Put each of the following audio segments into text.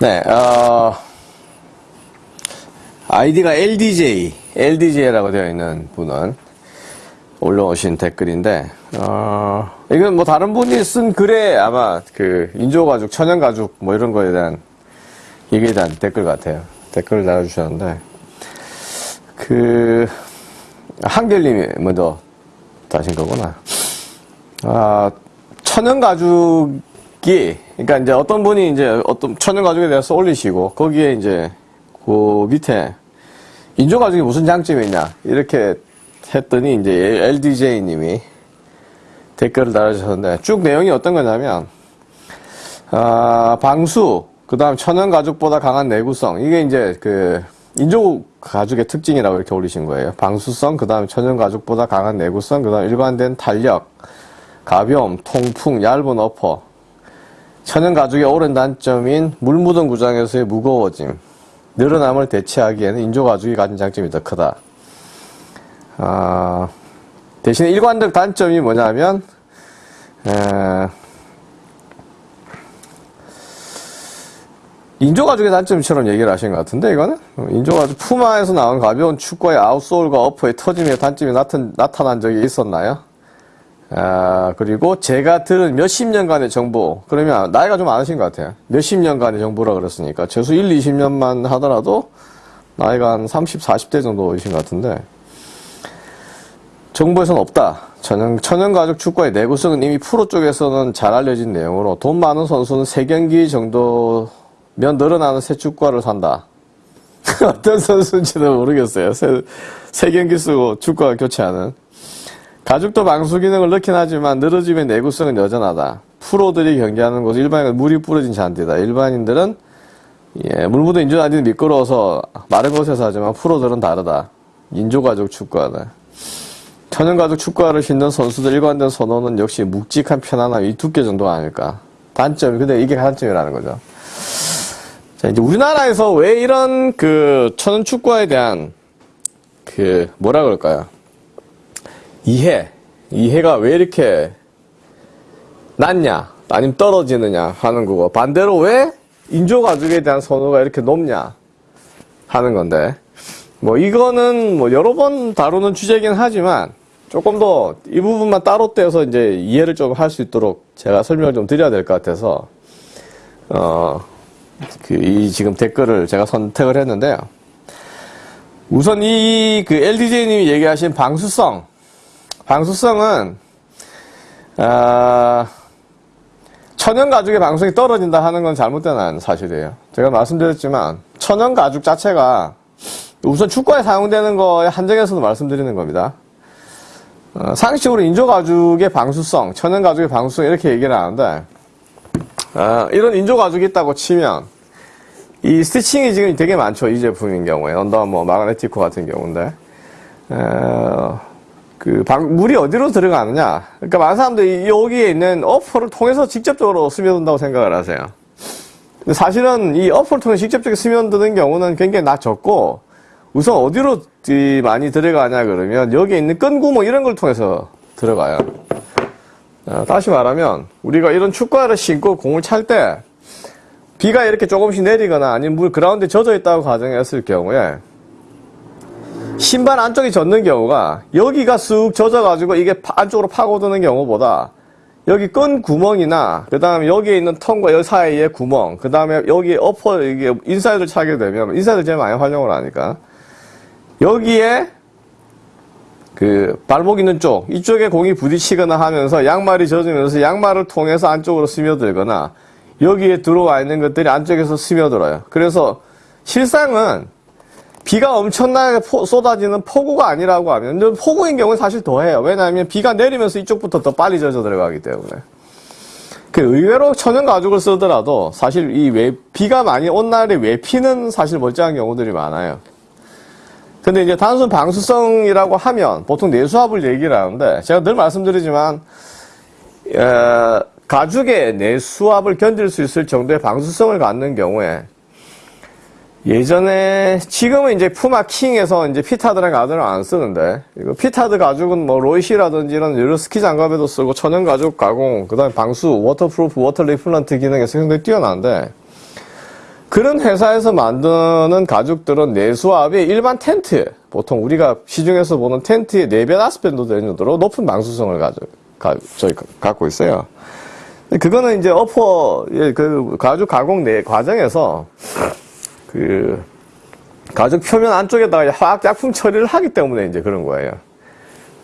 네, 어, 아이디가 LDJ, LDJ라고 되어 있는 분은 올라오신 댓글인데, 어, 이건 뭐 다른 분이 쓴 글에 아마 그 인조가죽, 천연가죽 뭐 이런 거에 대한 얘기에 대한 댓글 같아요. 댓글을 달아주셨는데, 그, 한결님이 먼저 다신 거구나. 아, 천연가죽 이, 그러니까 이제 어떤 분이 이제 어떤 천연 가죽에 대해서 올리시고, 거기에 이제 그 밑에 인조 가죽이 무슨 장점이 있냐, 이렇게 했더니 이제 LDJ님이 댓글을 달아주셨는데, 쭉 내용이 어떤 거냐면, 아, 방수, 그 다음 천연 가죽보다 강한 내구성, 이게 이제 그, 인조 가죽의 특징이라고 이렇게 올리신 거예요. 방수성, 그 다음 천연 가죽보다 강한 내구성, 그 다음 일관된 탄력, 가벼움, 통풍, 얇은 어퍼. 천연 가죽의 오랜 단점인 물 묻은 구장에서의 무거워짐, 늘어남을 대체하기에는 인조 가죽이 가진 장점이 더 크다. 아, 대신에 일관적 단점이 뭐냐면, 에, 인조 가죽의 단점처럼 얘기를 하신 것 같은데, 이거는? 인조 가죽 푸마에서 나온 가벼운 축구의 아웃솔과 어퍼의 터짐의 단점이 나타, 난 적이 있었나요? 아, 그리고 제가 들은 몇십 년간의 정보, 그러면 나이가 좀 많으신 것 같아요. 몇십 년간의 정보라 그랬으니까. 최소 1, 20년만 하더라도 나이가 한 30, 40대 정도이신 것 같은데, 정보에서는 없다. 천연, 천연가죽 축구의 내구성은 이미 프로 쪽에서는 잘 알려진 내용으로 돈 많은 선수는 3경기 정도 면 늘어나는 새 축구화를 산다. 어떤 선수인지는 모르겠어요. 새, 새 경기 쓰고 축구화 교체하는. 가죽도 방수 기능을 넣긴 하지만 늘어짐의 내구성은 여전하다. 프로들이 경기하는 곳은 일반인은 물이 뿌려진 잔디다. 일반인들은 예, 물 묻은 인조 잔디는 미끄러워서 마른 곳에서 하지만 프로들은 다르다. 인조 가죽 축구화다. 천연 가죽 축구화를 신는 선수들 일관된 선호는 역시 묵직한 편안함 이 두께 정도가 아닐까. 단점, 근데 이게 단점이라는 거죠. 자, 이제 우리나라에서 왜 이런 그 천연 축구화에 대한 그 뭐라 그럴까요? 이해, 이해가 왜 이렇게 낮냐, 아니면 떨어지느냐 하는 거고 반대로 왜 인조 가죽에 대한 선호가 이렇게 높냐 하는 건데 뭐 이거는 뭐 여러 번 다루는 주제긴 하지만 조금 더 이 부분만 따로 떼서 이제 이해를 좀 할 수 있도록 제가 설명을 좀 드려야 될 것 같아서 어. 그, 이 지금 댓글을 제가 선택을 했는데요. 우선 이, 그, LDJ님이 얘기하신 방수성. 방수성은, 아, 천연 가죽의 방수성이 떨어진다 하는 건 잘못된 사실이에요. 제가 말씀드렸지만, 천연 가죽 자체가 우선 축구에 사용되는 거에 한정해서도 말씀드리는 겁니다. 어, 상식적으로 인조 가죽의 방수성, 천연 가죽의 방수성 이렇게 얘기를 하는데, 아, 이런 인조 가죽이 있다고 치면 이 스티칭이 지금 되게 많죠 이 제품인 경우에 언더뭐 마그네티코 같은 경우인데 어, 그 방, 물이 어디로 들어가느냐. 그러니까 많은 사람들이 여기에 있는 어퍼를 통해서 직접적으로 스며든다고 생각을 하세요. 근데 사실은 이 어퍼를 통해 직접적으로 스며드는 경우는 굉장히 낮췄고 우선 어디로 많이 들어가냐 그러면 여기에 있는 끈구멍 이런 걸 통해서 들어가요. 어, 다시 말하면 우리가 이런 축구화를 신고 공을 찰 때 비가 이렇게 조금씩 내리거나 아니면 물 그라운드에 젖어 있다고 가정했을 경우에 신발 안쪽이 젖는 경우가 여기가 쑥 젖어가지고 이게 안쪽으로 파고드는 경우보다 여기 끈 구멍이나 그 다음에 여기에 있는 tongue과 여 사이에 구멍 그 다음에 여기 upper 이게 인사이드를 차게 되면 인사이드 제일 많이 활용을 하니까 여기에 그 발목 있는 쪽 이쪽에 공이 부딪히거나 하면서 양말이 젖으면서 양말을 통해서 안쪽으로 스며들거나 여기에 들어와 있는 것들이 안쪽에서 스며들어요. 그래서 실상은 비가 엄청나게 포, 쏟아지는 폭우가 아니라고 하면 폭우인 경우는 사실 더해요. 왜냐하면 비가 내리면서 이쪽부터 더 빨리 젖어 들어가기 때문에. 그 의외로 천연 가죽을 쓰더라도 사실 이 외, 비가 많이 온 날에 외피는 사실 멀쩡한 경우들이 많아요. 근데 이제 단순 방수성이라고 하면 보통 내수압을 얘기를 하는데 제가 늘 말씀드리지만 에, 가죽의 내수압을 견딜 수 있을 정도의 방수성을 갖는 경우에 예전에 지금은 이제 푸마 킹에서 이제 피타드라는 가죽을 안 쓰는데 이거 피타드 가죽은 뭐 로이시라든지 이런 여러 스키 장갑에도 쓰고 천연 가죽 가공 그다음에 방수 waterproof water repellent 기능에서 굉장히 뛰어난데 그런 회사에서 만드는 가죽들은 내수압이 일반 텐트, 보통 우리가 시중에서 보는 텐트의 4배, 5배 정도 되는 정도로 높은 방수성을 가져, 가, 저희, 갖고 있어요. 그거는 이제 어퍼, 예, 그 가죽 가공 내 과정에서 그 가죽 표면 안쪽에다가 화학 약품 처리를 하기 때문에 이제 그런 거예요.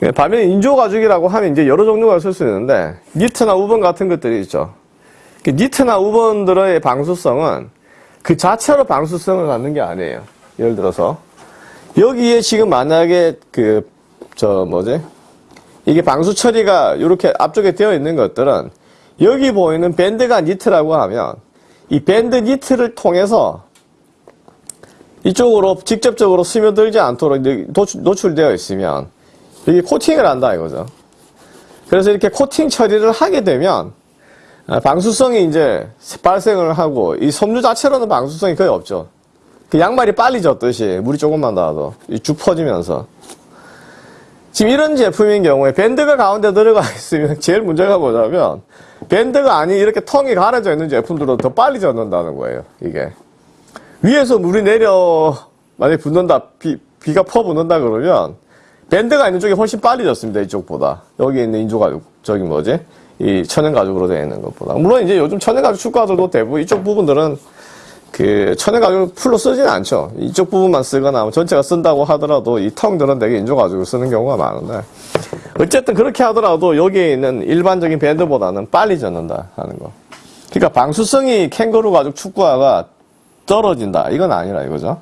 예, 반면에 인조 가죽이라고 하면 이제 여러 종류가 있을 수 있는데 니트나 우번 같은 것들이 있죠. 그 니트나 우번들의 방수성은 그 자체로 방수성을 갖는 게 아니에요. 예를 들어서 여기에 지금 만약에 그 저 뭐지 이게 방수 처리가 이렇게 앞쪽에 되어 있는 것들은 여기 보이는 밴드가 니트라고 하면 이 밴드 니트를 통해서 이쪽으로 직접적으로 스며들지 않도록 노출 되어 있으면 여기 코팅을 한다 이거죠. 그래서 이렇게 코팅 처리를 하게 되면 아, 방수성이 이제 발생을 하고 이 섬유 자체로는 방수성이 거의 없죠. 그 양말이 빨리 젖듯이 물이 조금만 닿아도 쭉 퍼지면서 지금 이런 제품인 경우에 밴드가 가운데 들어가 있으면 제일 문제가 뭐냐면 밴드가 아닌 이렇게 텅이 가려져 있는 제품들은 더 빨리 젖는다는 거예요. 이게 위에서 물이 내려 만약에 붓는다 비, 비가 퍼 붓는다 그러면 밴드가 있는 쪽이 훨씬 빨리 젖습니다. 이쪽보다 여기 있는 인조가죽 저기 뭐지 이 천연 가죽으로 되어 있는 것보다. 물론 이제 요즘 천연 가죽 축구화들도 대부분 이쪽 부분들은 그 천연 가죽을 풀로 쓰지는 않죠. 이쪽 부분만 쓰거나 뭐 전체가 쓴다고 하더라도 이 텅들은 되게 인조 가죽을 쓰는 경우가 많은데 어쨌든 그렇게 하더라도 여기에 있는 일반적인 밴드보다는 빨리 젖는다 하는 거. 그러니까 방수성이 캥거루 가죽 축구화가 떨어진다. 이건 아니라 이거죠.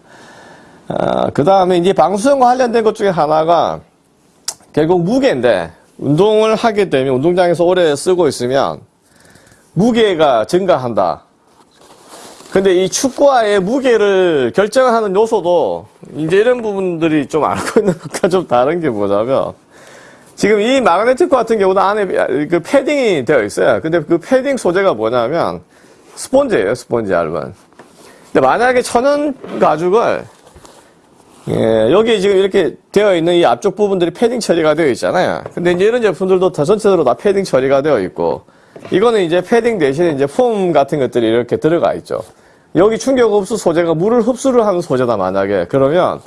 아, 그 다음에 이제 방수성과 관련된 것 중에 하나가 결국 무게인데 운동을 하게 되면 운동장에서 오래 쓰고 있으면 무게가 증가한다. 근데 이 축구화의 무게를 결정하는 요소도 이제 이런 부분들이 좀 알고 있는 것과 좀 다른 게 뭐냐면 지금 이 마그네틱 같은 경우도 안에 그 패딩이 되어 있어요. 근데 그 패딩 소재가 뭐냐면 스폰지예요, 스폰지 얇은. 근데 만약에 천연 가죽을 예, 여기 지금 이렇게 되어 있는 이 앞쪽 부분들이 패딩 처리가 되어 있잖아요. 근데 이제 이런 제품들도 다 전체적으로 다 패딩 처리가 되어 있고, 이거는 이제 패딩 대신에 이제 폼 같은 것들이 이렇게 들어가 있죠. 여기 충격 흡수 소재가 물을 흡수를 하는 소재다, 만약에. 그러면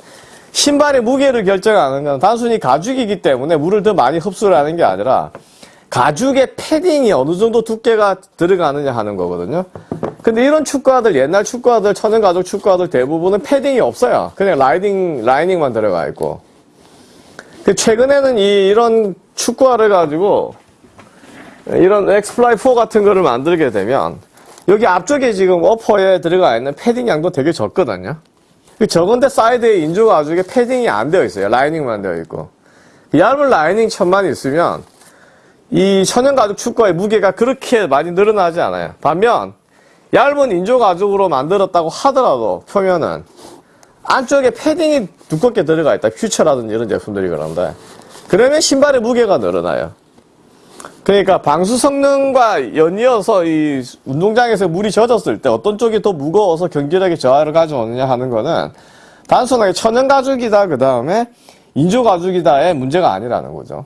신발의 무게를 결정하는 건 단순히 가죽이기 때문에 물을 더 많이 흡수를 하는 게 아니라 가죽의 패딩이 어느 정도 두께가 들어가느냐 하는 거거든요. 근데 이런 축구화들, 옛날 축구화들, 천연 가죽 축구화들 대부분은 패딩이 없어요. 그냥 라이딩, 라이닝만 들어가 있고. 그 최근에는 이, 이런 축구화를 가지고 이런 엑스플라이 4 같은 거를 만들게 되면 여기 앞쪽에 지금 어퍼에 들어가 있는 패딩 양도 되게 적거든요. 그 적은데 사이드에 인조 가죽에 패딩이 안 되어 있어요. 라이닝만 되어 있고. 얇은 라이닝 천만 있으면 이 천연 가죽 축구화의 무게가 그렇게 많이 늘어나지 않아요. 반면 얇은 인조 가죽으로 만들었다고 하더라도 표면은 안쪽에 패딩이 두껍게 들어가 있다. 퓨처라든지 이런 제품들이 그런데 그러면 신발의 무게가 늘어나요. 그러니까 방수 성능과 연이어서 이 운동장에서 물이 젖었을 때 어떤 쪽이 더 무거워서 경질하게 저하를 가져오느냐 하는 거는 단순하게 천연 가죽이다 그 다음에 인조 가죽이다의 문제가 아니라는 거죠.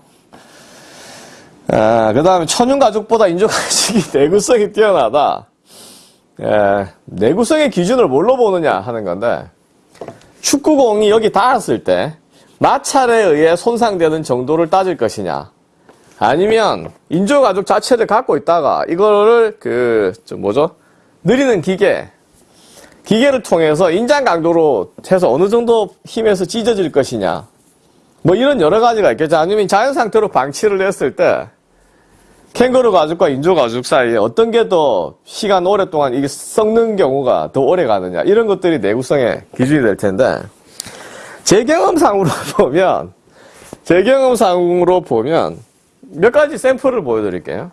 아, 그 다음에 천연 가죽보다 인조 가죽이 내구성이 뛰어나다. 예, 내구성의 기준을 뭘로 보느냐 하는 건데 축구공이 여기 닿았을 때 마찰에 의해 손상되는 정도를 따질 것이냐. 아니면 인조 가죽 자체를 갖고 있다가 이거를 그좀 뭐죠? 느리는 기계 기계를 통해서 인장 강도로 해서 어느 정도 힘에서 찢어질 것이냐 뭐 이런 여러 가지가 있겠죠 아니면 자연 상태로 방치를 했을 때 캥거루 가죽과 인조 가죽 사이에 어떤 게 더 시간 오랫동안 이게 썩는 경우가 더 오래 가느냐 이런 것들이 내구성의 기준이 될 텐데 제 경험상으로 보면 제 경험상으로 보면 몇 가지 샘플을 보여드릴게요.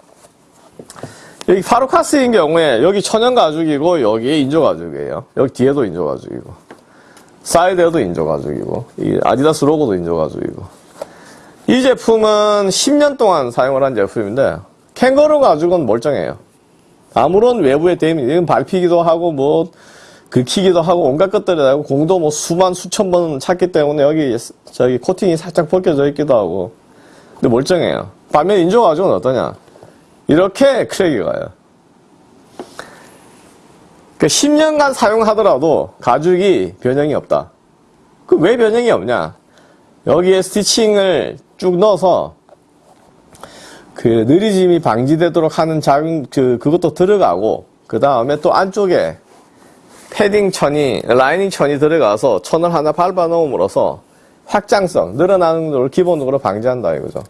여기 파루카스인 경우에 여기 천연 가죽이고 여기 인조 가죽이에요. 여기 뒤에도 인조 가죽이고 사이드에도 인조 가죽이고 이 아디다스 로고도 인조 가죽이고 이 제품은 10년 동안 사용을 한 제품인데 캥거루 가죽은 멀쩡해요. 아무런 외부의 데미, 이건 밟히기도 하고 뭐 긁히기도 하고 온갖 것들이 나고 공도 뭐 수만 수천 번 찼기 때문에 여기 저기 코팅이 살짝 벗겨져 있기도 하고 근데 멀쩡해요. 반면 인조 가죽은 어떠냐? 이렇게 크랙이 가요. 그 10년간 사용하더라도 가죽이 변형이 없다. 그 왜 변형이 없냐? 여기에 스티칭을 쭉 넣어서 그 느리짐이 방지되도록 하는 작은 그 그것도 들어가고 그 다음에 또 안쪽에 패딩 천이 라이닝 천이 들어가서 천을 하나 밟아 놓음으로써 확장성 늘어나는 걸 기본적으로 방지한다 이거죠.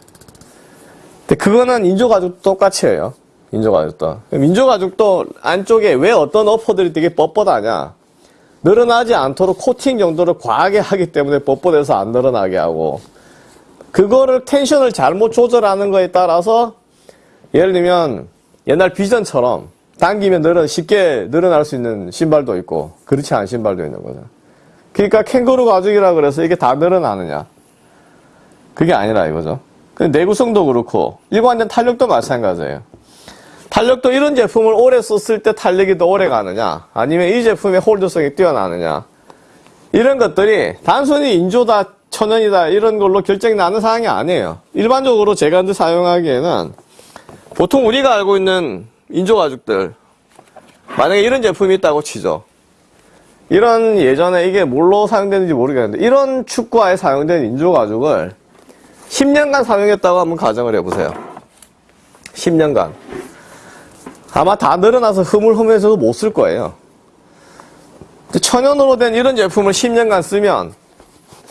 근데 그거는 인조 가죽도 똑같이 해요. 인조가죽도. 그럼 인조가죽도 안쪽에 왜 어떤 어퍼들이 되게 뻣뻣하냐? 늘어나지 않도록 코팅 정도를 과하게 하기 때문에 뻣뻣해서 안 늘어나게 하고 그거를 텐션을 잘못 조절하는 거에 따라서 예를 들면 옛날 비전처럼 당기면 늘어 쉽게 늘어날 수 있는 신발도 있고 그렇지 않은 신발도 있는 거죠. 그러니까 캥거루 가죽이라 그래서 이게 다 늘어나느냐? 그게 아니라 이거죠. 내구성도 그렇고 일관된 탄력도 마찬가지예요. 탄력도 이런 제품을 오래 썼을 때 탄력이 더 오래 가느냐 아니면 이 제품의 홀드성이 뛰어나느냐. 이런 것들이 단순히 인조다 천연이다 이런 걸로 결정이 나는 사항이 아니에요. 일반적으로 제가 이제 사용하기에는 보통 우리가 알고 있는 인조 가죽들 만약에 이런 제품이 있다고 치죠. 이런 예전에 이게 뭘로 사용되는지 모르겠는데 이런 축구화에 사용된 인조 가죽을 10년간 사용했다고 한번 가정을 해보세요. 10년간 아마 다 늘어나서 흐물흐물해서도 못 쓸 거예요. 천연으로 된 이런 제품을 10년간 쓰면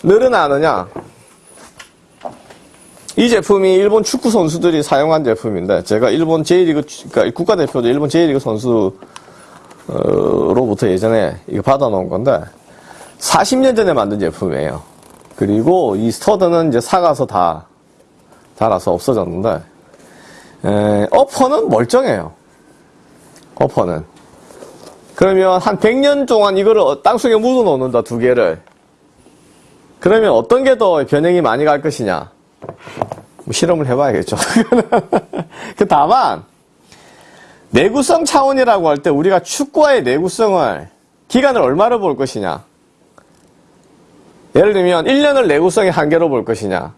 늘어나느냐? 이 제품이 일본 축구 선수들이 사용한 제품인데 제가 일본 J리그 그러니까 국가대표도 일본 J리그 선수로부터 예전에 이거 받아놓은 건데 40년 전에 만든 제품이에요. 그리고 이 스터드는 이제 사가서 다 달아서 없어졌는데 에, 어퍼는 멀쩡해요. 어퍼는. 그러면 한 100년 동안 이거를 어, 땅속에 묻어 놓는다, 두 개를. 그러면 어떤 게 더 변형이 많이 갈 것이냐? 뭐 실험을 해봐야겠죠. 그 다만, 내구성 차원이라고 할 때 우리가 축구화의 내구성을, 기간을 얼마로 볼 것이냐? 예를 들면, 1년을 내구성의 한계로 볼 것이냐?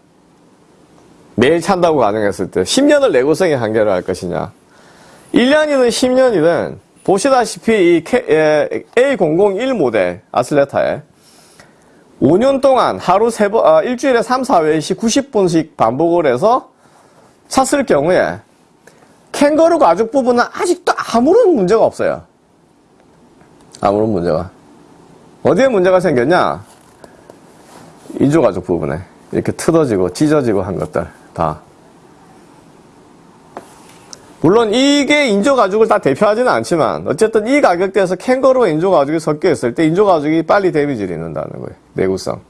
매일 찬다고 가정했을 때, 10년을 내구성의 한계로 할 것이냐? 1년이든 10년이든 보시다시피 이 A001 모델 아슬레타에 5년 동안 하루 세 번, 아, 일주일에 3, 4회씩 90분씩 반복을 해서 찼을 경우에 캥거루 가죽 부분은 아직도 아무런 문제가 없어요. 아무런 문제가. 어디에 문제가 생겼냐? 인조 가죽 부분에. 이렇게 틀어지고 찢어지고 한 것들 다. 물론 이게 인조 가죽을 다 대표하지는 않지만 어쨌든 이 가격대에서 캥거루와 인조 가죽이 섞여 있을 때 인조 가죽이 빨리 데미지를 입는다는 거예요. 내구성.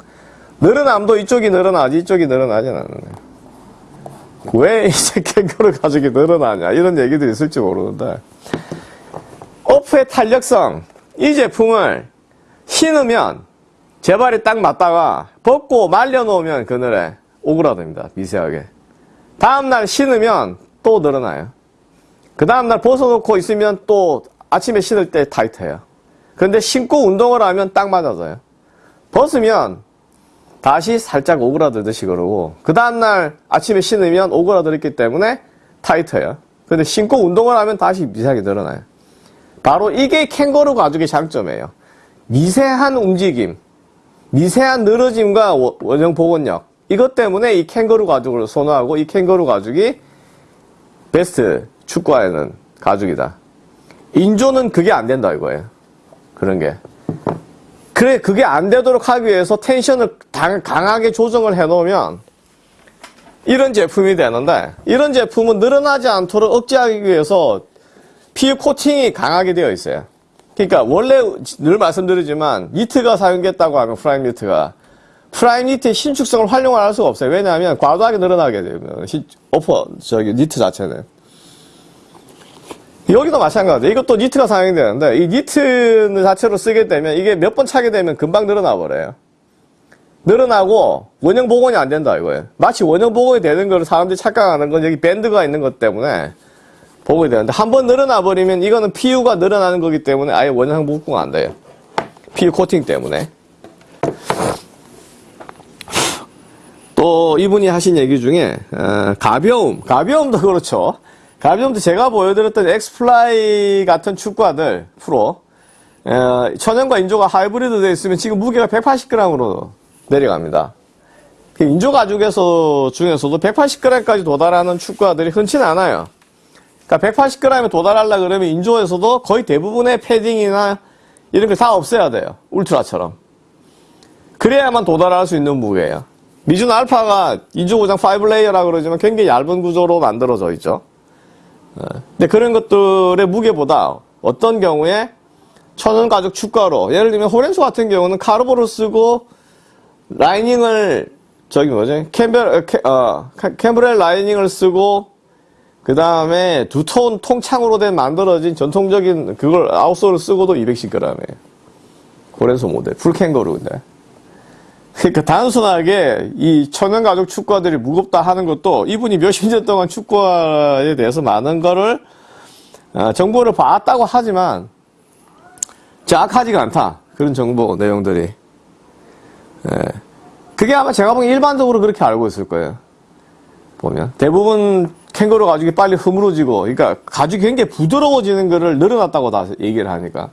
늘어남도 이쪽이 늘어나지 이쪽이 늘어나지 않는 거예요. 왜 이제 캥거루 가죽이 늘어나냐 이런 얘기도 있을지 모르는데 오프의 탄력성 이 제품을 신으면 제발이 딱 맞다가 벗고 말려놓으면 그늘에 오그라듭니다. 미세하게. 다음날 신으면 또 늘어나요. 그 다음날 벗어놓고 있으면 또 아침에 신을 때 타이트해요. 그런데 신고 운동을 하면 딱 맞아져요. 벗으면 다시 살짝 오그라들듯이 그러고 그 다음날 아침에 신으면 오그라들었기 때문에 타이트해요. 근데 신고 운동을 하면 다시 미세하게 늘어나요. 바로 이게 캥거루 가죽의 장점이에요. 미세한 움직임, 미세한 늘어짐과 원형 복원력 이것 때문에 이 캥거루 가죽을 선호하고 이 캥거루 가죽이 베스트 축구화에는 가죽이다. 인조는 그게 안 된다 이거예요. 그런 게. 그래 그게 안 되도록 하기 위해서 텐션을 강하게 조정을 해 놓으면 이런 제품이 되는데 이런 제품은 늘어나지 않도록 억제하기 위해서 PU 코팅이 강하게 되어 있어요. 그러니까 원래 늘 말씀드리지만 니트가 사용됐다고 하면 프라임 니트가 프라임 니트의 신축성을 활용을 할 수가 없어요. 왜냐하면 과도하게 늘어나게 되면 오퍼 저기 니트 자체는 여기도 마찬가지. 이것도 니트가 사용이 되는데 이 니트 자체로 쓰게 되면 이게 몇 번 차게 되면 금방 늘어나 버려요. 늘어나고 원형 복원이 안 된다 이거예요. 마치 원형 복원이 되는 걸 사람들이 착각하는 건 여기 밴드가 있는 것 때문에 복원이 되는데 한 번 늘어나 버리면 이거는 PU가 늘어나는 거기 때문에 아예 원형 복구가 안 돼요. PU 코팅 때문에. 또 이분이 하신 얘기 중에 어, 가벼움, 가벼움도 그렇죠. 가벼움도 제가 보여드렸던 엑스플라이 같은 축구화들 프로 어, 천연과 인조가 하이브리드 되어 있으면 지금 무게가 180g으로 내려갑니다. 그 인조 가죽에서 중에서도 180g까지 도달하는 축구화들이 흔치는 않아요. 그러니까 180g에 도달하려 그러면 인조에서도 거의 대부분의 패딩이나 이런 걸 다 없애야 돼요. 울트라처럼. 그래야만 도달할 수 있는 무게예요. 미즈노 알파가 인조 고장 5 layer라 그러지만 굉장히 얇은 구조로 만들어져 있죠. 어, 근데 그런 것들의 무게보다 어떤 경우에 천연 가죽 축구화로 예를 들면 호렌소 같은 경우는 카르보를 쓰고 라이닝을 저기 뭐지 캠벨 캐, 어, 캠브렐 라이닝을 쓰고 그 다음에 두톤 통창으로 된 만들어진 전통적인 그걸 outsole을 쓰고도 210g이에요. 호렌소 모델 풀 캥거루인데. 그러니까 단순하게 이 천연 가죽 축구화들이 무겁다 하는 것도 이분이 몇십 년 동안 축구화에 대해서 많은 거를 어, 정보를 봤다고 하지만 정확하지가 않다. 그런 정보 내용들이. 예. 그게 아마 제가 보기엔 일반적으로 그렇게 알고 있을 거예요. 보면. 대부분 캥거루 가죽이 빨리 흐물어지고, 그러니까 가죽이 굉장히 부드러워지는 거를 늘어났다고 다 얘기를 하니까.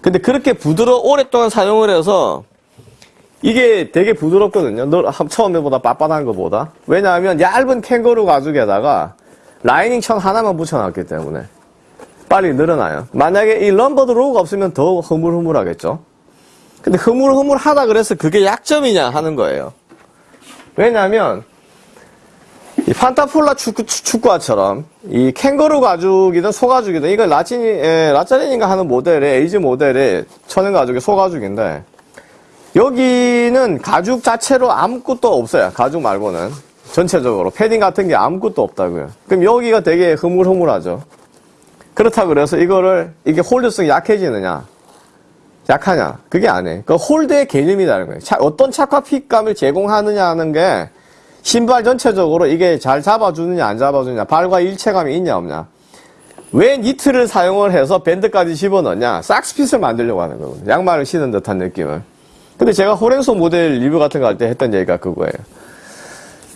근데 그렇게 부드러, 오랫동안 사용을 해서 이게 되게 부드럽거든요. 너, 처음에 보다 빳빳한 것보다. 왜냐하면 얇은 캥거루 가죽에다가 라이닝 천 하나만 붙여놨기 때문에. 빨리 늘어나요. 만약에 이 럼버드 로우가 없으면 더 흐물흐물하겠죠. 근데 흐물흐물하다 그래서 그게 약점이냐 하는 거예요. 왜냐하면 이 판토폴라 축구, 축구화처럼 이 캥거루 가죽이든 소가죽이든 이거 라치니 에, 라짜린인가 하는 모델의 에이즈 모델의 천연 가죽의 소가죽인데 여기는 가죽 자체로 아무것도 없어요. 가죽 말고는. 전체적으로. 패딩 같은 게 아무것도 없다고요. 그럼 여기가 되게 흐물흐물하죠. 그렇다 그래서 이거를 이게 홀드성이 약해지느냐? 약하냐? 그게 아니에요. 그 홀드의 개념이라는 거예요. 차, 어떤 착화 핏감을 제공하느냐 하는 게 신발 전체적으로 이게 잘 잡아주느냐 안 잡아주느냐 발과 일체감이 있냐 없냐. 왜 니트를 사용을 해서 밴드까지 집어넣냐? 삭스핏을 만들려고 하는 거거든요. 양말을 신은 듯한 느낌을 근데 제가 호렌소 모델 리뷰 같은 거 할 때 했던 얘기가 그거예요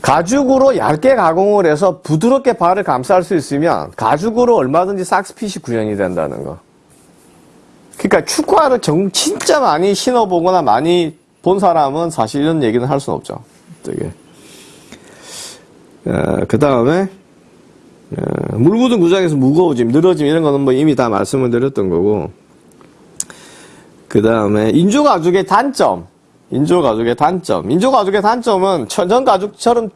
가죽으로 얇게 가공을 해서 부드럽게 발을 감쌀 수 있으면 가죽으로 얼마든지 삭스핏이 구현이 된다는 거. 그러니까 축구화를 정, 진짜 많이 신어보거나 많이 본 사람은 사실 이런 얘기는 할 수는 없죠. 되게. 어, 그 다음에 어, 물 묻은 구장에서 무거워짐, 늘어짐 이런 거는 뭐 이미 다 말씀을 드렸던 거고 그 다음에 인조 가죽의 단점 인조 가죽의 단점. 인조 가죽의 단점은 천연 가죽처럼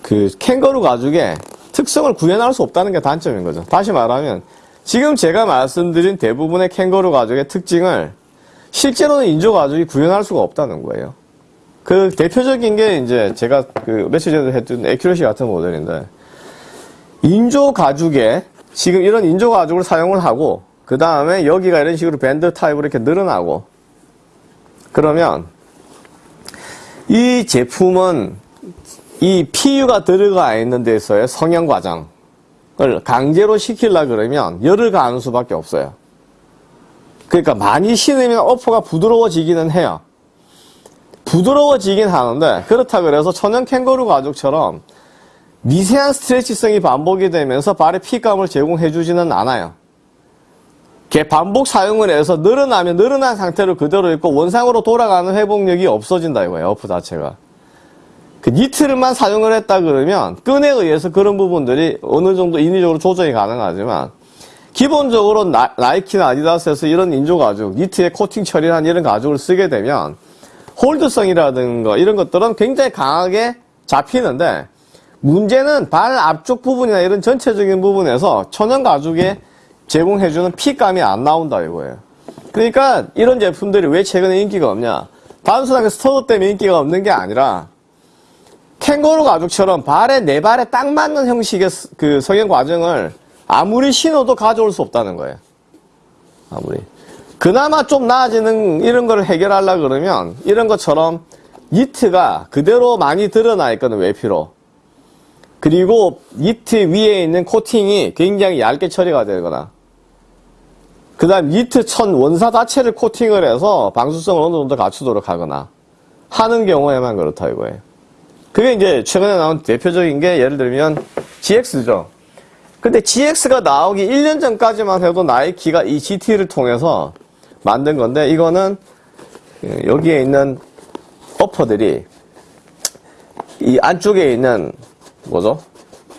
그 캥거루 가죽의 특성을 구현할 수 없다는 게 단점인 거죠. 다시 말하면 지금 제가 말씀드린 대부분의 캥거루 가죽의 특징을 실제로는 인조 가죽이 구현할 수가 없다는 거예요. 그 대표적인 게 이제 제가 그 며칠 전에 했던 에큐러시 같은 모델인데 인조 가죽에 지금 이런 인조 가죽을 사용을 하고 그 다음에 여기가 이런 식으로 밴드 타입으로 이렇게 늘어나고 그러면 이 제품은 이 PU가 들어가 있는 데서의 성형 과정을 강제로 시키려 그러면 열을 가하는 수밖에 없어요. 그러니까 많이 신으면 어퍼가 부드러워지기는 해요. 부드러워지긴 하는데 그렇다 그래서 천연 캥거루 가죽처럼 미세한 스트레치성이 반복이 되면서 발의 피감을 제공해 주지는 않아요. 반복 사용을 해서 늘어나면 늘어난 상태로 그대로 있고 원상으로 돌아가는 회복력이 없어진다 이거예요. 어프 자체가. 그 니트를만 사용을 했다 그러면 끈에 의해서 그런 부분들이 어느 정도 인위적으로 조정이 가능하지만 기본적으로 나, 이키나 아디다스에서 이런 인조 가죽, 니트에 코팅 처리한 이런 가죽을 쓰게 되면 hold성이라든가 이런 것들은 굉장히 강하게 잡히는데 문제는 발 앞쪽 부분이나 이런 전체적인 부분에서 천연 가죽의 제공해주는 fit감이 안 나온다 이거예요. 그러니까 이런 제품들이 왜 최근에 인기가 없냐? 단순하게 stud 때문에 인기가 없는 게 아니라 캥거루 가죽처럼 발에 내 발에 딱 맞는 형식의 그 성형 과정을 아무리 신어도 가져올 수 없다는 거예요. 아무리. 그나마 좀 나아지는 이런 걸 해결하려 그러면 이런 것처럼 니트가 그대로 많이 드러나 있거든 외피로. 그리고 니트 위에 있는 코팅이 굉장히 얇게 처리가 되거나 그 다음 니트 천 원사 자체를 코팅을 해서 방수성을 어느 정도 갖추도록 하거나 하는 경우에만 그렇다 이거예요. 그게 이제 최근에 나온 대표적인 게 예를 들면 GX죠. 근데 GX가 나오기 1년 전까지만 해도 나이키가 이 GT를 통해서 만든 건데 이거는 여기에 있는 어퍼들이 이 안쪽에 있는 뭐죠?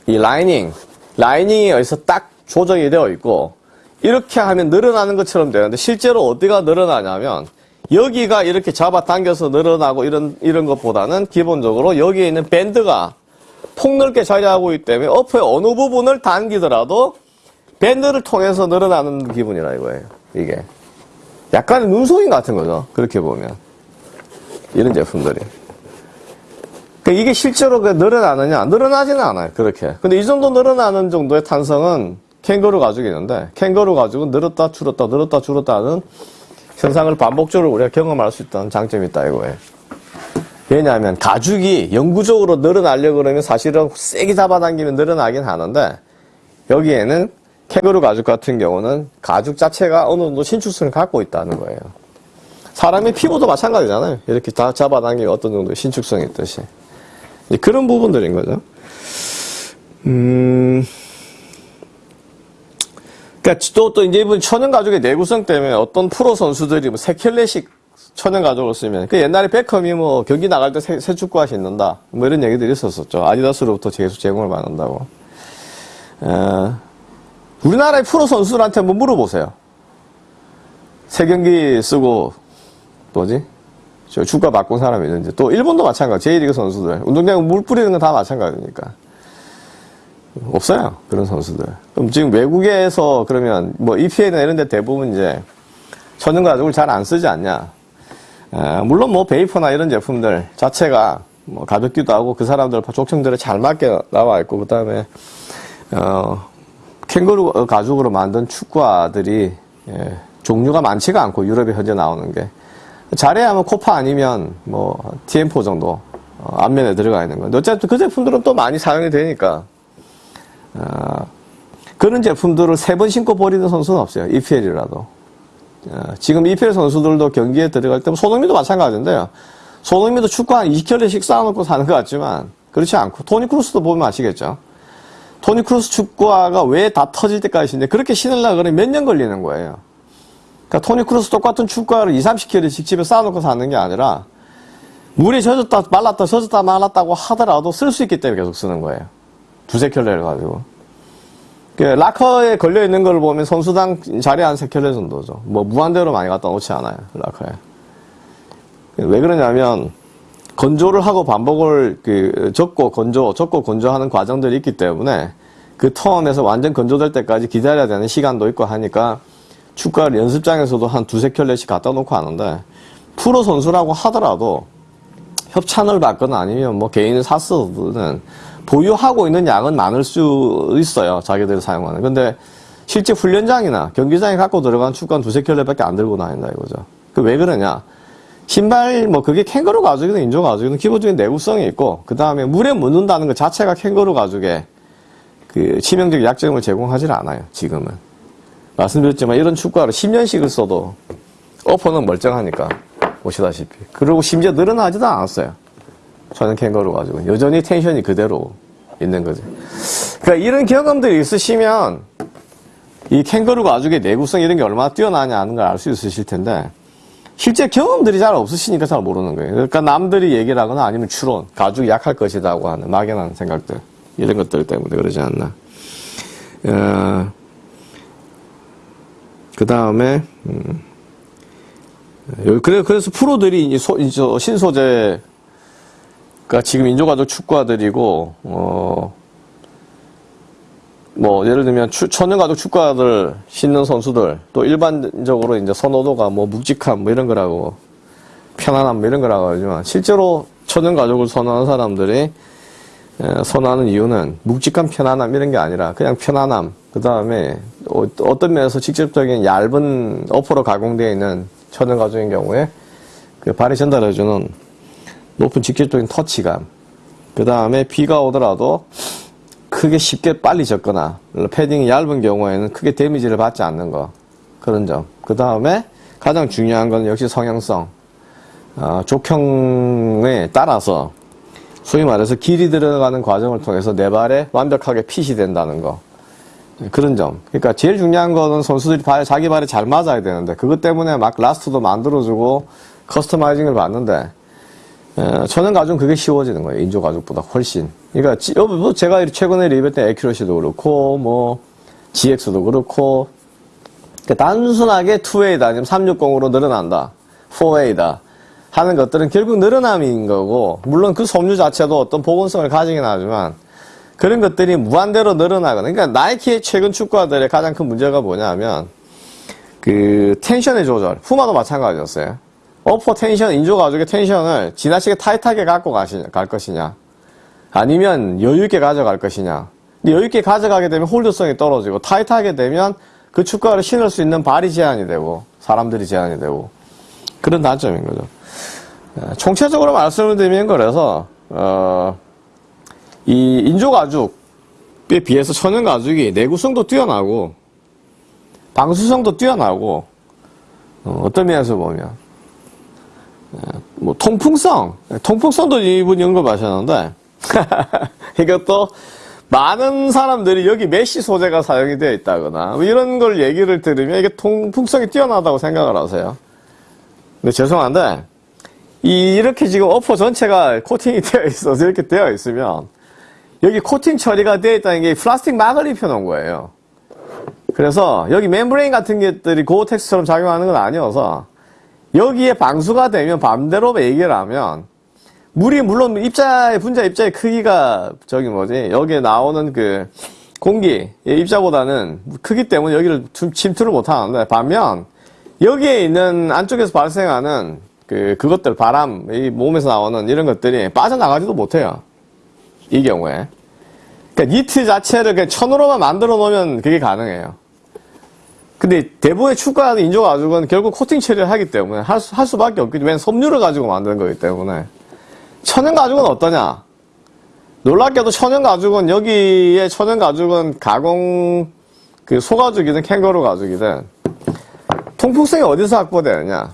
이 라이닝 라이닝이 여기서 딱 조정이 되어 있고 이렇게 하면 늘어나는 것처럼 되는데 실제로 어디가 늘어나냐면 여기가 이렇게 잡아당겨서 늘어나고 이런 이런 것보다는 기본적으로 여기에 있는 밴드가 폭넓게 자리하고 있기 때문에 어퍼의 어느 부분을 당기더라도 밴드를 통해서 늘어나는 기분이라 이거예요. 이게 약간 눈속임 같은 거죠. 그렇게 보면 이런 제품들이. 그러니까 이게 실제로 그 늘어나느냐? 늘어나지는 않아요. 그렇게. 근데 이 정도 늘어나는 정도의 탄성은 캥거루 가죽이 있는데 캥거루 가죽은 늘었다 줄었다 늘었다 줄었다 하는 현상을 반복적으로 우리가 경험할 수 있다는 장점이 있다 이거예요. 왜냐하면 가죽이 영구적으로 늘어나려고 그러면 사실은 세게 잡아당기면 늘어나긴 하는데 여기에는 캥거루 가죽 같은 경우는 가죽 자체가 어느 정도 신축성을 갖고 있다는 거예요. 사람의 피부도 마찬가지잖아요. 이렇게 다 잡아당기면 어떤 정도의 신축성이 있듯이. 그런 부분들인 거죠. 음, 그러니까 또, 또 이제 이분 천연 가죽의 내구성 때문에 어떤 프로 선수들이 뭐 세켈레식 천연 가죽을 쓰면 그 옛날에 베컴이 뭐 경기 나갈 때 새, 새 축구화 신는다 뭐 이런 얘기들이 있었었죠. 아디다스로부터 계속 제공을 받는다고. 에, 우리나라의 프로 선수들한테 한번 물어보세요. 새 경기 쓰고 뭐지? 저 축가 바꾼 사람이 있는지 또 일본도 마찬가지 제1리그 선수들 운동장에 물 뿌리는 건 다 마찬가지니까 없어요 그런 선수들. 그럼 지금 외국에서 그러면 뭐 EPA나 이런 데 대부분 이제 천연 가죽을 잘 안 쓰지 않냐. 에, 물론 뭐 베이퍼나 이런 제품들 자체가 뭐 가볍기도 하고 그 사람들 족청들에 잘 맞게 나와 있고 그 다음에 어, 캥거루 가죽으로 만든 축구화들이 예, 종류가 많지가 않고 유럽에 현재 나오는 게. 잘해야 하면 코파 아니면 뭐 TM4 정도 어, 앞면에 들어가 있는 건데 어쨌든 그 제품들은 또 많이 사용이 되니까 어, 그런 제품들을 세 번 신고 버리는 선수는 없어요. EPL이라도. 어, 지금 EPL 선수들도 경기에 들어갈 때, 뭐 손흥민도 마찬가지인데요. 손흥민도 축구 한 20켤레씩 쌓아놓고 사는 것 같지만, 그렇지 않고, 토니 크루스도 보면 아시겠죠? 토니 크루스 축구화가 왜 다 터질 때까지 신는데, 그렇게 신으려고 그러면 몇 년 걸리는 거예요. 그러니까 토니 크루스 똑같은 축구화를 2, 30켤레씩 집에 쌓아놓고 사는 게 아니라, 물에 젖었다, 말랐다, 젖었다, 말랐다고 하더라도 쓸 수 있기 때문에 계속 쓰는 거예요. 두세 켤레를 가지고. 그 라커에 걸려 있는 걸 보면 선수당 자리에 한세 켤레 정도죠. 뭐 무한대로 많이 갖다 놓지 않아요. 라커에. 왜 그러냐면 건조를 하고 반복을 그 적고 건조, 적고 건조하는 과정들이 있기 때문에 그 텀에서 완전 건조될 때까지 기다려야 되는 시간도 있고 하니까 축구를 연습장에서도 한 두세 켤레씩 갖다 놓고 하는데 프로 선수라고 하더라도 협찬을 받거나 아니면 뭐 개인을 샀어도는 보유하고 있는 양은 많을 수 있어요. 자기들이 사용하는. 근데 실제 훈련장이나 경기장에 갖고 들어간 축구는 두세 켤레밖에 안 들고 다닌다 이거죠. 그 왜 그러냐? 신발 뭐 그게 캥거루 가죽이든 인조 가죽이든 기본적인 내구성이 있고 그 다음에 물에 묻는다는 것 자체가 캥거루 가죽의 그 치명적 약점을 제공하지 않아요. 지금은 말씀드렸지만 이런 축구화를 10년씩을 써도 어퍼는 멀쩡하니까 보시다시피 그리고 심지어 늘어나지도 않았어요. 저는 캥거루 가지고 여전히 텐션이 그대로 있는 거죠. 그러니까 이런 경험들이 있으시면 이 캥거루 가죽의 내구성 이런 게 얼마나 뛰어나냐 하는 걸 알 수 있으실 텐데 실제 경험들이 잘 없으시니까 잘 모르는 거예요. 그러니까 남들이 얘기를 하거나 아니면 추론, 가죽이 약할 것이라고 하는 막연한 생각들 이런 것들 때문에 그러지 않나. 어, 그 다음에 음, 그래 그래서 프로들이 이제 소, 이제 신소재 그러니까 지금 인조가족 축구화들이고 어, 뭐 예를 들면 추, 천연가족 축구화들 신는 선수들 또 일반적으로 이제 선호도가 뭐 묵직함 뭐 이런 거라고 편안함 뭐 이런 거라고 하지만 실제로 천연가족을 선호하는 사람들이 에, 선호하는 이유는 묵직함 편안함 이런 게 아니라 그냥 편안함. 그 다음에 어, 어떤 면에서 직접적인 얇은 어퍼로 가공되어 있는 천연가죽인 경우에 그 발이 전달해주는 높은 직접적인 터치감. 그 다음에 비가 오더라도 크게 쉽게 빨리 젖거나 패딩이 얇은 경우에는 크게 데미지를 받지 않는 거. 그런 점. 그 다음에 가장 중요한 건 역시 성형성. 어, 족형에 따라서 소위 말해서 길이 들어가는 과정을 통해서 내 발에 완벽하게 핏이 된다는 거. 그런 점. 그러니까 제일 중요한 거는 선수들이 발, 자기 발에 잘 맞아야 되는데 그것 때문에 막 last도 만들어주고 customizing을 받는데 어, 천연 가죽은 그게 쉬워지는 거예요. 인조 가죽보다 훨씬. 그러니까 지- 어, 뭐 제가 최근에 리뷰했던 Accuracy도 그렇고 뭐 GX도 그렇고 그러니까 단순하게 2A다 아니면 360으로 늘어난다. 4A다. 하는 것들은 결국 늘어남인 거고 물론 그 섬유 자체도 어떤 복원성을 가지긴 하지만 그런 것들이 무한대로 늘어나거나 그러니까 나이키의 최근 축구화들의 가장 큰 문제가 뭐냐면 그 tension의 조절 푸마도 마찬가지였어요 upper tension 인조 가죽의 tension을 지나치게 타이트하게 갖고 가시, 갈 것이냐? 아니면 여유 있게 가져갈 것이냐? 근데 여유 있게 가져가게 되면 hold성이 떨어지고 타이트하게 되면 그 축구화를 신을 수 있는 발이 제한이 되고 사람들이 제한이 되고 그런 단점인 거죠. 어, 총체적으로 말씀을 드리면 그래서 어, 이 인조 가죽에 비해서 천연 가죽이 내구성도 뛰어나고 방수성도 뛰어나고 어, 떤 면에서 보면 어, 뭐 통풍성 통풍성도 이분이 언급하셨는데 이것도 많은 사람들이 여기 mesh 소재가 사용이 되어 있다거나 뭐 이런 걸 얘기를 들으면 이게 통풍성이 뛰어나다고 생각을 하세요. 근데 죄송한데 이 이렇게 지금 upper 전체가 코팅이 되어 있어서 이렇게 되어 있으면 여기 코팅 처리가 되어 있다는 게 플라스틱 막을 입혀 놓은 거예요. 그래서 여기 membrane 같은 것들이 고어텍스처럼 작용하는 건 아니어서 여기에 방수가 되면 반대로 얘기를 하면 물이 물론 입자의 분자 입자의 크기가 저기 뭐지 여기에 나오는 그 공기의 입자보다는 크기 때문에 여기를 좀 침투를 못 하는데 반면 여기에 있는 안쪽에서 발생하는 그 그것들 바람 이 몸에서 나오는 이런 것들이 빠져나가지도 못해요. 이 경우에. 그러니까 니트 자체를 그냥 천으로만 만들어 놓으면 그게 가능해요. 근데 대부분의 축구하는 인조 가죽은 결국 코팅 처리를 하기 때문에 할, 수, 할 수밖에 없기 때문에 섬유를 가지고 만드는 거기 때문에 천연 가죽은 어떠냐? 놀랍게도 천연 가죽은 여기에 천연 가죽은 가공 그 소가죽이든 캥거루 가죽이든 통풍성이 어디서 확보되느냐?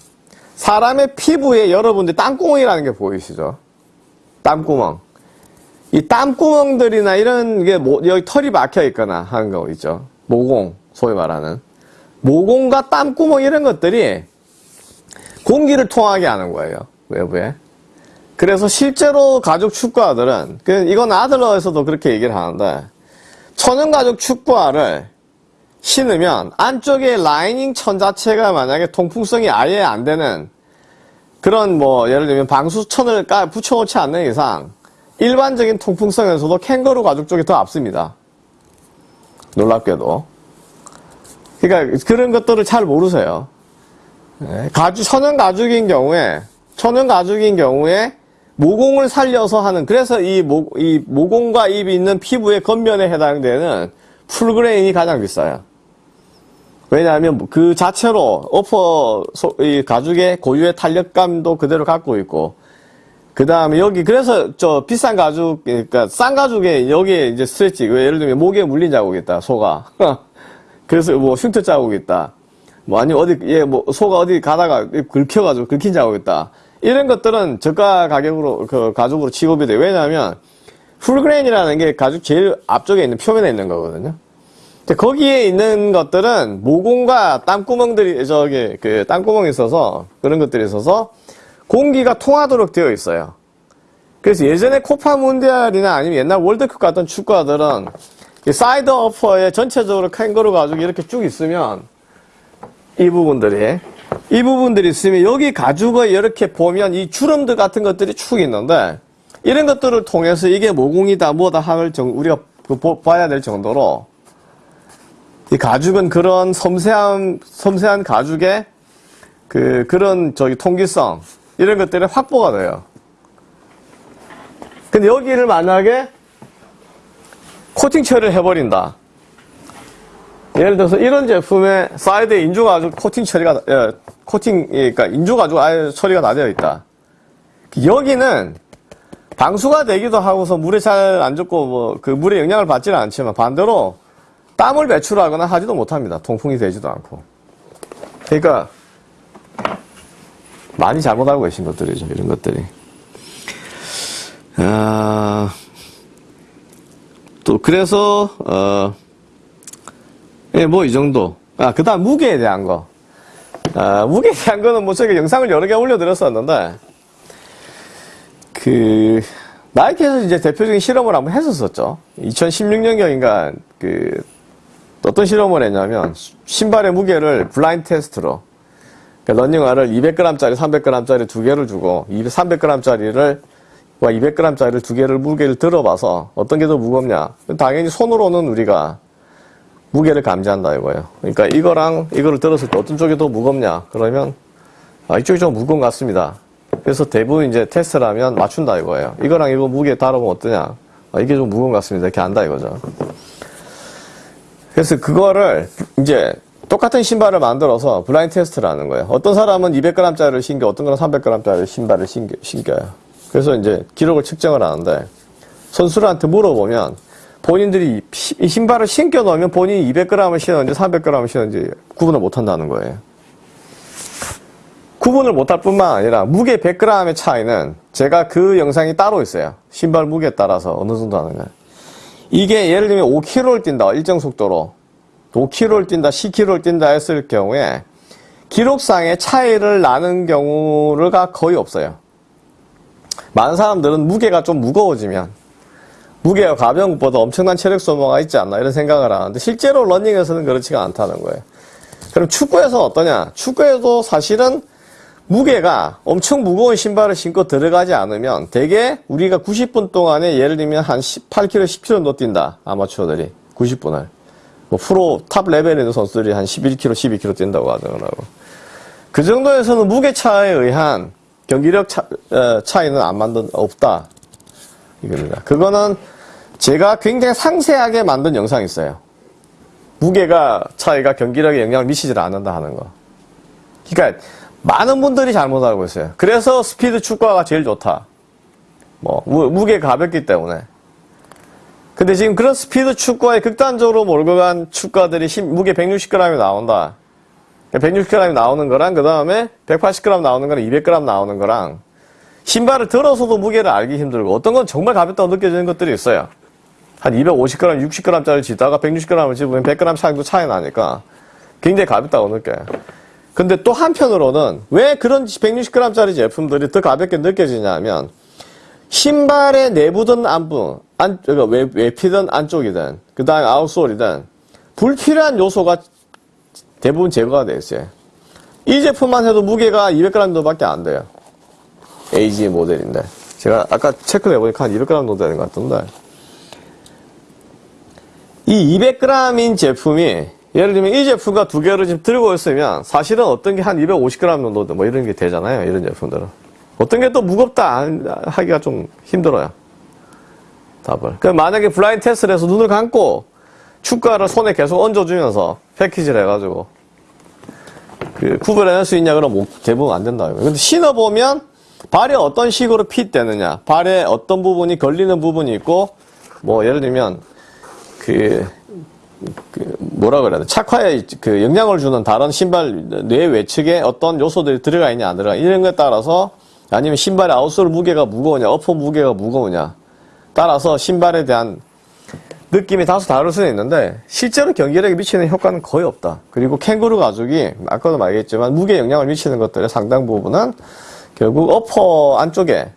사람의 피부에 여러분들 땀구멍이라는 게 보이시죠? 땀구멍. 이 땀구멍들이나 이런 게 뭐, 여기 털이 막혀 있거나 하는 거 있죠. 모공, 소위 말하는. 모공과 땀구멍 이런 것들이 공기를 통하게 하는 거예요. 외부에. 그래서 실제로 가죽 축구화들은, 그 이건 아들러에서도 그렇게 얘기를 하는데, 천연 가죽 축구화를 신으면 안쪽에 라이닝 천 자체가 만약에 통풍성이 아예 안 되는 그런 뭐 예를 들면 방수천을 까 붙여놓지 않는 이상 일반적인 통풍성에서도 캥거루 가죽 쪽이 더 앞섭니다. 놀랍게도. 그러니까 그런 것들을 잘 모르세요. 예, 가죽 천연 가죽인 경우에 천연 가죽인 경우에 모공을 살려서 하는 그래서 이, 모, 이 모공과 입이 있는 피부의 겉면에 해당되는 full grain이 가장 비싸요. 왜냐하면 그 자체로 upper 소- 이 가죽의 고유의 탄력감도 그대로 갖고 있고 그 다음에 여기 그래서 저 비싼 가죽 그러니까 싼 가죽에 여기에 이제 스트레치 왜 예를 들면 모기에 물린 자국이 있다 소가 그래서 뭐 흉터 자국이 있다 뭐 아니 어디 얘뭐 소가 어디 가다가 긁혀가지고 긁힌 자국이 있다 이런 것들은 저가 가격으로 그 가죽으로 취급이 돼 왜냐하면 full grain이라는 게 가죽 제일 앞쪽에 있는 표면에 있는 거거든요. 근데 거기에 있는 것들은 모공과 땀구멍들이 저기 그 땀구멍이 있어서 그런 것들이 있어서 공기가 통하도록 되어 있어요. 그래서 예전에 코파 문디알이나 아니면 옛날 월드컵 같은 축구화들은 이 사이드 어퍼에 전체적으로 캥거루 가죽이 이렇게 쭉 있으면 이 부분들이 이 부분들이 있으면 여기 가죽을 이렇게 보면 이 주름들 같은 것들이 축 있는데 이런 것들을 통해서 이게 모공이다 뭐다 정 우리가 그 보- 봐야 될 정도로 이 가죽은 그런 섬세한 섬세한 가죽의 그 그런 저기 통기성 이런 것들이 확보가 돼요. 근데 여기를 만약에 코팅 처리를 해버린다. 예를 들어서 이런 제품에 사이드에 인조 가죽 코팅 처리가 예, 코팅 그러니까 인조 가죽 아예 처리가 다 되어 있다. 여기는 방수가 되기도 하고서 물에 잘 안 젖고 뭐 그 물에 영향을 받지는 않지만 반대로 땀을 배출하거나 하지도 못합니다. 통풍이 되지도 않고. 그러니까 많이 잘못하고 계신 것들이죠. 이런 것들이. 아, 또 그래서 어, 예, 뭐 이 정도. 아, 그 다음 무게에 대한 거. 아, 무게에 대한 거는 뭐 저희가 영상을 여러 개 올려드렸었는데, 그, 나이키에서 이제 대표적인 실험을 한번 했었었죠. 2016년경인가, 그, 어떤 실험을 했냐면, 신발의 무게를 블라인드 테스트로, 그러니까 러닝화를 200g짜리, 300g짜리 두 개를 주고, 300g짜리를, 와 200g짜리를 두 개를 무게를 들어봐서, 어떤 게 더 무겁냐. 당연히 손으로는 우리가 무게를 감지한다 이거예요. 그러니까 이거랑 이거를 들었을 때 어떤 쪽이 더 무겁냐? 그러면 아, 이쪽이 좀 무거운 것 같습니다. 그래서 대부분 이제 테스트를 하면 맞춘다 이거예요. 이거랑 이거 무게 다르면 어떠냐? 아, 이게 좀 무거운 것 같습니다. 이렇게 안다 이거죠. 그래서 그거를 이제 똑같은 신발을 만들어서 블라인 테스트를 하는 거예요. 어떤 사람은 200g짜리를 신겨, 어떤 사람은 300g짜리 신발을 신겨, 신겨요. 그래서 이제 기록을 측정을 하는데 선수들한테 물어보면 본인들이 이 신발을 신겨 놓으면 본인이 200g을 신었는지 300g을 신었는지 구분을 못 한다는 거예요. 구분을 못할 뿐만 아니라 무게 100g의 차이는 제가 그 영상이 따로 있어요. 신발 무게에 따라서 어느 정도 하는 거예요. 이게 예를 들면 5km를 뛴다. 일정 속도로. 5km를 뛴다, 10km를 뛴다 했을 경우에 기록상의 차이를 나는 경우가 거의 없어요. 많은 사람들은 무게가 좀 무거워지면 무게가 가벼운 것보다 엄청난 체력 소모가 있지 않나 이런 생각을 하는데 실제로 러닝에서는 그렇지가 않다는 거예요. 그럼 축구에서는 어떠냐? 축구에도 사실은 무게가 엄청 무거운 신발을 신고 들어가지 않으면 대개 우리가 90분 동안에 예를 들면 한 18km, 10km 정도 뛴다. 아마추어들이 90분을. 뭐 프로 top level에 있는 선수들이 한 11km, 12km 뛴다고 하더라고. 그 정도에서는 무게 차에 의한 경기력 차, 어, 차이는 안 만든 없다. 이겁니다. 그거는 제가 굉장히 상세하게 만든 영상이 있어요. 무게가 차이가 경기력에 영향을 미치질 않는다 하는 거. 그러니까 많은 분들이 잘못 알고 있어요. 그래서 스피드 축구가 제일 좋다. 뭐 무, 게 가볍기 때문에. 근데 지금 그런 스피드 축구에 극단적으로 몰고 간 축구들이 무게 160g이 나온다. 160g 나오는 거랑 그 다음에 180g 나오는 거랑 200g 나오는 거랑 신발을 들어서도 무게를 알기 힘들고 어떤 건 정말 가볍다고 느껴지는 것들이 있어요. 한 250g, 60g짜리 지다가 160g을 집으면 100g 차이도 차이 나니까 굉장히 가볍다고 느껴요. 근데 또 한편으로는 왜 그런 160g짜리 제품들이 더 가볍게 느껴지냐면 신발의 내부든 안부, 안, 그러니까 외, 외피든 안쪽이든 그 다음에 아웃솔이든 불필요한 요소가 대부분 제거가 되어 있어요. 이 제품만 해도 무게가 200g 정도밖에 안 돼요. AG 모델인데. 제가 아까 체크를 해보니까 한 200g 정도 되는 것 같던데. 이 200g인 제품이 예를 들면 이 제품과 두 개를 지금 들고 있으면 사실은 어떤 게 한 250g 정도 뭐 이런 게 되잖아요. 이런 제품들은. 어떤 게 또 무겁다 하기가 좀 힘들어요. 답을. 그 만약에 블라인 테스트를 해서 눈을 감고 축가를 손에 계속 얹어주면서 패키지를 해가지고 그 구별해낼 수 있냐 그러면 대부분 안 된다. 근데 신어보면 발에 어떤 식으로 핏되느냐 발에 어떤 부분이 걸리는 부분이 있고 뭐 예를 들면 그, 그 뭐라 그래야 돼 착화에 그 영향을 주는 다른 신발 뇌 외측에 어떤 요소들이 들어가 있냐 안 들어가 이런 거에 따라서 아니면 신발의 아웃솔 무게가 무거우냐 어퍼 무게가 무거우냐 따라서 신발에 대한 느낌이 다소 다를 수는 있는데 실제로 경기력에 미치는 효과는 거의 없다. 그리고 캥거루 가죽이 아까도 말했지만 무게 영향을 미치는 것들의 상당 부분은 결국 어퍼 안쪽에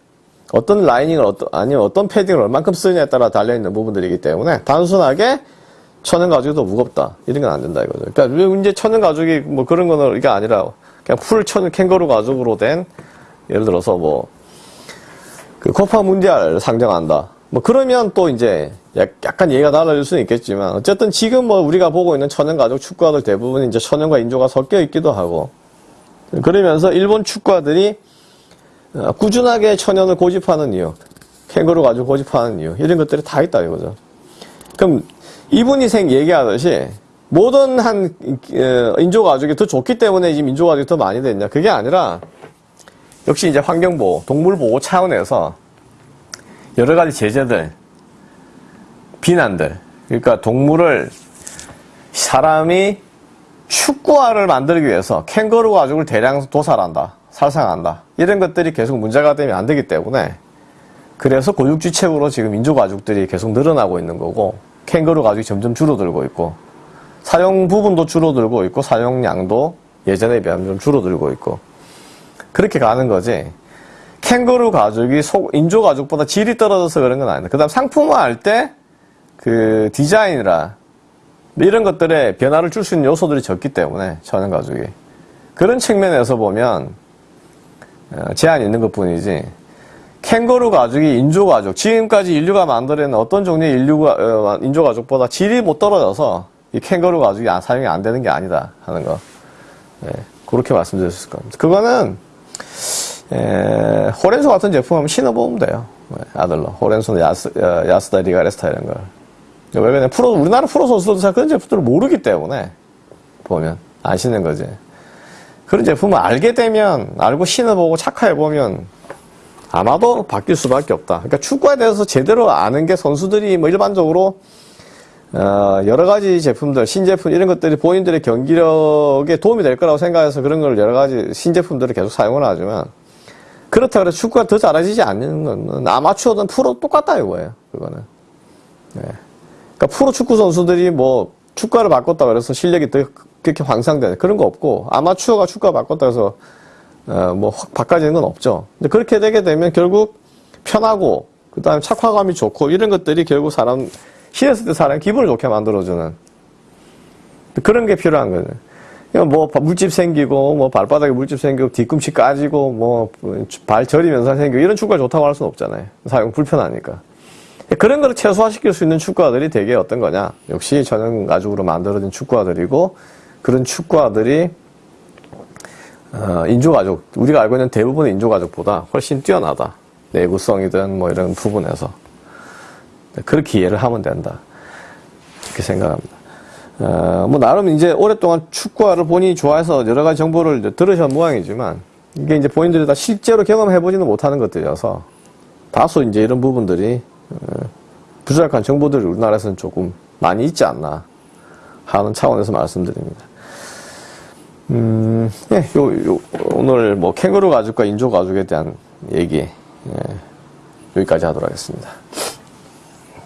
어떤 라이닝을 어떤 아니면 어떤 패딩을 얼만큼 쓰느냐에 따라 달려 있는 부분들이기 때문에 단순하게 천연 가죽이 더 무겁다 이런 건 안 된다 이거죠. 그러니까 이제 천연 가죽이 뭐 그런 거는 이게 아니라 그냥 풀 천연 캥거루 가죽으로 된 예를 들어서 뭐 그 코파 문디알 상정한다. 뭐 그러면 또 이제 약간 얘기가 달라질 수는 있겠지만 어쨌든 지금 뭐 우리가 보고 있는 천연 가죽 축구화들 대부분 이제 천연과 인조가 섞여 있기도 하고 그러면서 일본 축구화들이 어, 꾸준하게 천연을 고집하는 이유, 캥거루 가죽 고집하는 이유 이런 것들이 다 있다 이거죠. 그럼 이분이 생 얘기하듯이 모든 한 어, 인조 가죽이 더 좋기 때문에 지금 인조 가죽이 더 많이 됐냐? 그게 아니라 역시 이제 환경보호, 동물보호 차원에서 여러 가지 제재들, 비난들, 그러니까 동물을 사람이 축구화를 만들기 위해서 캥거루 가죽을 대량 도살한다, 살상한다. 이런 것들이 계속 문제가 되면 안 되기 때문에 그래서 고육지책으로 지금 민족 가죽들이 계속 늘어나고 있는 거고 캥거루 가죽이 점점 줄어들고 있고 사용 부분도 줄어들고 있고 사용량도 예전에 비하면 좀 줄어들고 있고 그렇게 가는 거지. 캥거루 가죽이 소- 인조 가죽보다 질이 떨어져서 그런 건 아니다. 그 다음 상품화할 때 그 디자인이라 이런 것들에 변화를 줄 수 있는 요소들이 적기 때문에 천연 가죽이 그런 측면에서 보면 어, 제한이 있는 것 뿐이지. 캥거루 가죽이 인조 가죽 지금까지 인류가 만들어낸 어떤 종류의 인류가 어, 인조 가죽보다 질이 못 떨어져서 이 캥거루 가죽이 안- 사용이 안 되는 게 아니다 하는 거. 예, 그렇게 있을 겁니다. 그거는 에, 호렌소 같은 제품 한번 신어보면 돼요. 예, 아들러 호렌소나 야스, 어, 야스다 리가레스타 이런 걸. 왜냐면 프로 우리나라 프로 선수들도 잘 그런 제품들을 모르기 때문에 보면 안 신는 거지. 그런 제품을 알게 되면 알고 신어보고 착화해 보면 아마도 바뀔 수밖에 없다. 그러니까 축구에 대해서 제대로 아는 게 선수들이 뭐 일반적으로 어, 여러 가지 제품들, 신제품 이런 것들이 본인들의 경기력에 도움이 될 거라고 생각해서 그런 걸 여러 가지 신제품들을 계속 사용을 하지만 그렇다고 해서 축구가 더 잘해지지 않는 건 아마추어든 프로 똑같다 이거예요. 그거는. 네. 그러니까 프로 축구 선수들이 뭐 축가를 바꿨다 그래서 실력이 더 그렇게 황상되는 그런 거 없고 아마추어가 축가 바꿨다 해서 어, 뭐확 바꿔지는 건 없죠. 근데 그렇게 되게 되면 결국 편하고 그다음에 착화감이 좋고 이런 것들이 결국 사람 신었을 때 사람 기분을 좋게 만들어주는 그런 게 필요한. 그러니까 뭐 물집 생기고 뭐 발바닥에 물집 생기고 뒤꿈치 까지고 뭐 발 저리면서 생기고 이런 축구가 좋다고 할 수는 없잖아요. 사용 불편하니까. 그런 걸 최소화시킬 수 있는 축구화들이 되게 어떤 거냐? 역시 전용 가죽으로 만들어진 축구화들이고 그런 축구화들이 어, 인조가죽 우리가 알고 있는 대부분의 인조가죽보다 훨씬 뛰어나다. 내구성이든 뭐 이런 부분에서 그렇게 이해를 하면 된다. 그렇게 생각합니다. 어, 뭐 나름 이제 오랫동안 축구화를 본인이 좋아해서 여러 가지 정보를 들으신 모양이지만 이게 이제 본인들이 다 실제로 경험해 보지는 못하는 것들이어서 다소 이제 이런 부분들이 어, 부족한 정보들이 우리나라에서는 조금 많이 있지 않나 하는 차원에서 말씀드립니다. 음, 예, 요, 요, 오늘 뭐 캥거루 가죽과 인조 가죽에 대한 얘기 예, 여기까지 하도록 하겠습니다.